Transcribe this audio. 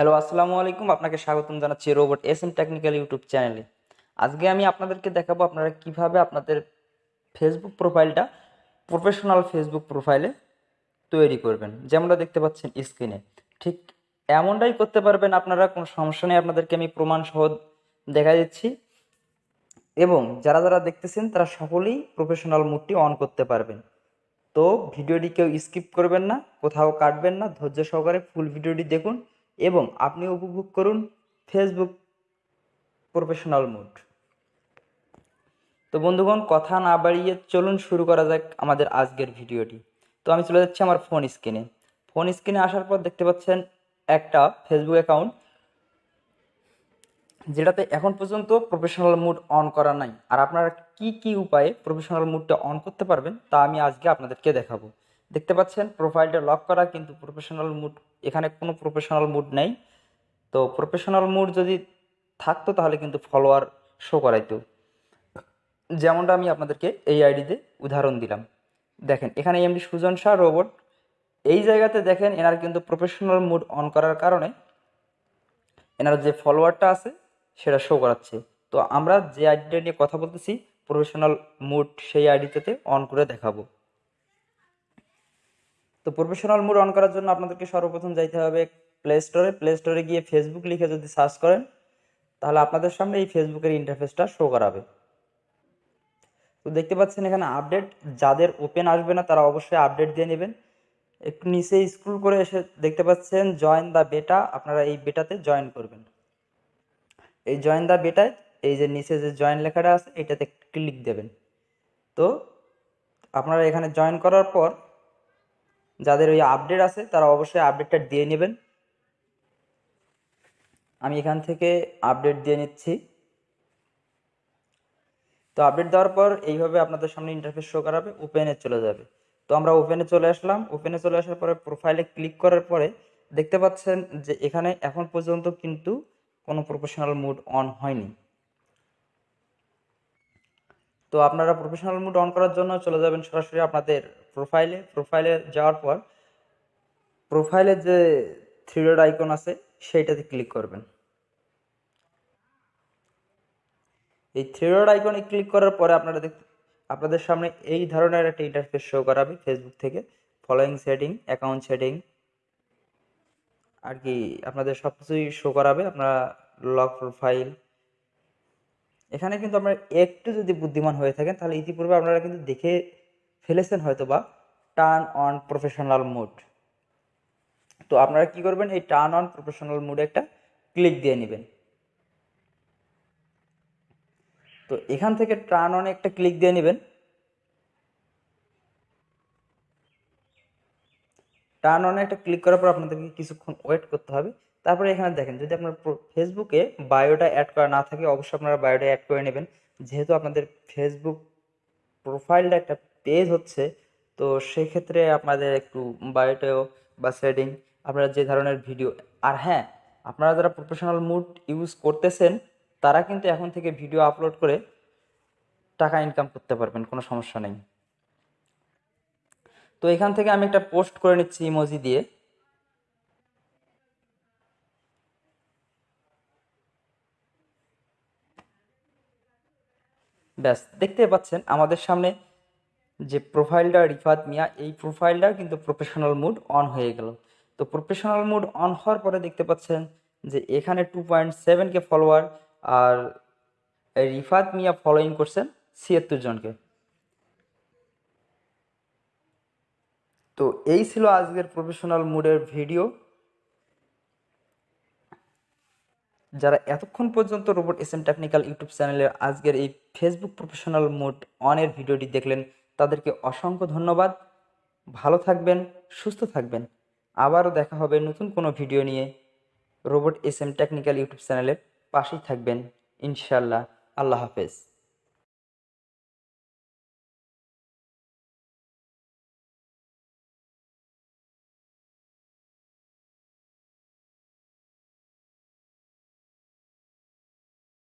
Hello, আসসালামু আলাইকুম। আপনাকে স্বাগতম জানাচ্ছি robot S M technical YouTube চ্যানেলে। আজকে আমি আপনাদেরকে দেখাবো আপনারা কীভাবে আপনাদের ফেসবুক প্রোফাইলটা প্রফেশনাল ফেসবুক প্রোফাইলে তৈরি করবেন। যেমনটা দেখতে পাচ্ছেন স্ক্রিনে। ঠিক এমনটাই করতে পারবেন, আপনারা কোনো সমস্যা নেই। আপনাদেরকে আমি প্রমাণ সহ দেখা দিচ্ছি। এবং যারা যারা দেখতেছেন, তারা সকলেই প্রফেশনাল মুডটি অন করতে পারবেন। তো ভিডিওটি কেউ স্কিপ করবেন না, কোথাও কাটবেন না। ধৈর্য সহকারে ফুল ভিডিওটি দেখুন। এবং আপনি উপভোগ করুন ফেসবুক প্রফেশনাল মুড তো বন্ধুগণ, কথা না বাড়িয়ে চলুন শুরু করা যাক আমাদের আজকের ভিডিওটি। তো আমি চলে যাচ্ছি আমার ফোন স্ক্রিনে ফোন স্ক্রিনে আসার পর দেখতে পাচ্ছেন একটা ফেসবুক অ্যাকাউন্ট যেটাতে এখন পর্যন্ত প্রফেশনাল মুড অন করা নাই। আর আপনারা কি কি উপায়ে প্রফেশনাল মুডটা অন করতে পারবেন তা আমি আজকে আপনাদেরকে দেখাবো। দেখতে পাচ্ছেন প্রোফাইলটা লক করা কিন্তু প্রফেশনাল মুড এখানে কোনো প্রফেশনাল মুড নেই। তো প্রফেশনাল মুড যদি থাকতো তাহলে কিন্তু ফলোয়ার শো করাইতো। যেমনটা আমি আপনাদেরকে এই আইডিতে উদাহরণ দিলাম। দেখেন, এখানে এমডি সুজন শাহ রোবট এই জায়গাতে দেখেন, এনার কিন্তু প্রফেশনাল মুড অন করার কারণে এনার যে ফলোয়ারটা আছে, সেটা শো করাচ্ছে। তো আমরা যে আইডিটা নিয়ে কথা বলতেছি প্রফেশনাল মুড সেই আইডিটাতে অন করে দেখাবো। প্রফেশনাল মুড অন করার জন্য আপনাদেরকে সর্বপ্রথম যাইতে হবে প্লে স্টোরে প্লে স্টোরে গিয়ে ফেসবুক লিখে যদি সার্চ করেন, তাহলে আপনাদের সামনে এই ফেসবুকের ইন্টারফেসটা শো করাবে। তো দেখতে পাচ্ছেন এখানে আপডেট যাদের ওপেন আসবে না, তারা অবশ্যই আপডেট দিয়ে নেবেন। একটু নিচে স্ক্রল করে এসে দেখতে পাচ্ছেন জয়েন দ্য বেটা আপনারা এই বেটাতে জয়েন করবেন। এই জয়েন দ্য বেটায় এই যে নিচে যে জয়েন লেখাটা আছে, এটাতে ক্লিক দেবেন। তো আপনারা এখানে জয়েন করার পর যাদের ওই আপডেট আছে, তারা অবশ্যই আপডেটটা দিয়ে নেবেন। আমি এখান থেকে আপডেট দিয়ে নিচ্ছি। তো আপডেট দেওয়ার পর এইভাবে আপনাদের সামনে ইন্টারফেস শো করাবে ওপেনে চলে যাবে। তো আমরা ওপেনে চলে আসলাম। ওপেনে চলে আসার পরে প্রোফাইলে ক্লিক করার পরে দেখতে পাচ্ছেন যে এখানে এখন পর্যন্ত কিন্তু কোনো প্রফেশনাল মুড অন হয়নি। তো আপনারা প্রফেশনাল মুড অন করার জন্য চলে যাবেন সরাসরি আপনাদের প্রোফাইলে প্রোফাইলে যাওয়ার পর প্রোফাইলে যে থ্রি ডট আইকন আছে, সেইটাতে ক্লিক করবেন। এই থ্রি ডট আইকনে ক্লিক করার পরে আপনারা দেখ, আপনাদের সামনে এই ধরনের একটা ইন্টারফেস শো করাবে ফেসবুক থেকে। ফলোয়িং সেটিং অ্যাকাউন্ট সেটিং আর কি আপনাদের সব কিছুই শো করাবে। আপনারা লক প্রোফাইল এখানে কিন্তু আপনারা একটু যদি বুদ্ধিমান হয়ে থাকেন, তাহলে ইতিপূর্বে আপনারা কিন্তু দেখে ফেলেছেন হয়তো বা টার্ন অন প্রফেশনাল মুড তো আপনারা কি করবেন? এই টার্ন অন প্রফেশনাল মুডে একটা ক্লিক দিয়ে নেবেন। তো এখান থেকে টার্ন অনে একটা ক্লিক দিয়ে নেবেন। টার্ন অনে একটা ক্লিক করার পর আপনাদেরকে কিছুক্ষণ ওয়েট করতে হবে। তারপরে এখানে দেখেন, যদি আপনার ফেসবুকে বায়োটা অ্যাড করা না থাকে, অবশ্যই আপনারা বায়োটা অ্যাড করে নেবেন। যেহেতু আপনাদের ফেসবুক প্রোফাইলটা একটা পেজ হচ্ছে, তো সেক্ষেত্রে আপনাদের একটু বায়োটাও বা সেটিং আপনারা যে ধরনের ভিডিও আর হ্যাঁ আপনারা যারা প্রফেশনাল মুড ইউজ করতেছেন, তারা কিন্তু এখন থেকে ভিডিও আপলোড করে টাকা ইনকাম করতে পারবেন, কোনো সমস্যা নেই। তো এখান থেকে আমি একটা পোস্ট করে নিচ্ছি ইমোজি দিয়ে। ব্যাস দেখতে পাচ্ছেন আমাদের সামনে যে প্রোফাইলটা রিফাত মিয়া, এই প্রোফাইলটা কিন্তু প্রফেশনাল মুড অন হয়ে গেল। তো প্রফেশনাল মুড অন হওয়ার পরে দেখতে পাচ্ছেন যে এখানে two point seven K follower আর রিফাত মিয়া ফলোইং করছেন ছিয়াত্তর জনকে। তো এই ছিল আজকের প্রফেশনাল মুডের ভিডিও যারা এতক্ষণ পর্যন্ত robot S M technical YouTube চ্যানেলের আজকের এই ফেসবুক প্রফেশনাল মোড অনের ভিডিওটি দেখলেন, তাদেরকে অসংখ্য ধন্যবাদ। ভালো থাকবেন, সুস্থ থাকবেন। আবারও দেখা হবে নতুন কোনো ভিডিও নিয়ে। Robot S M technical YouTube চ্যানেলের পাশেই থাকবেন। ইনশাল্লাহ আল্লাহ হাফেজ।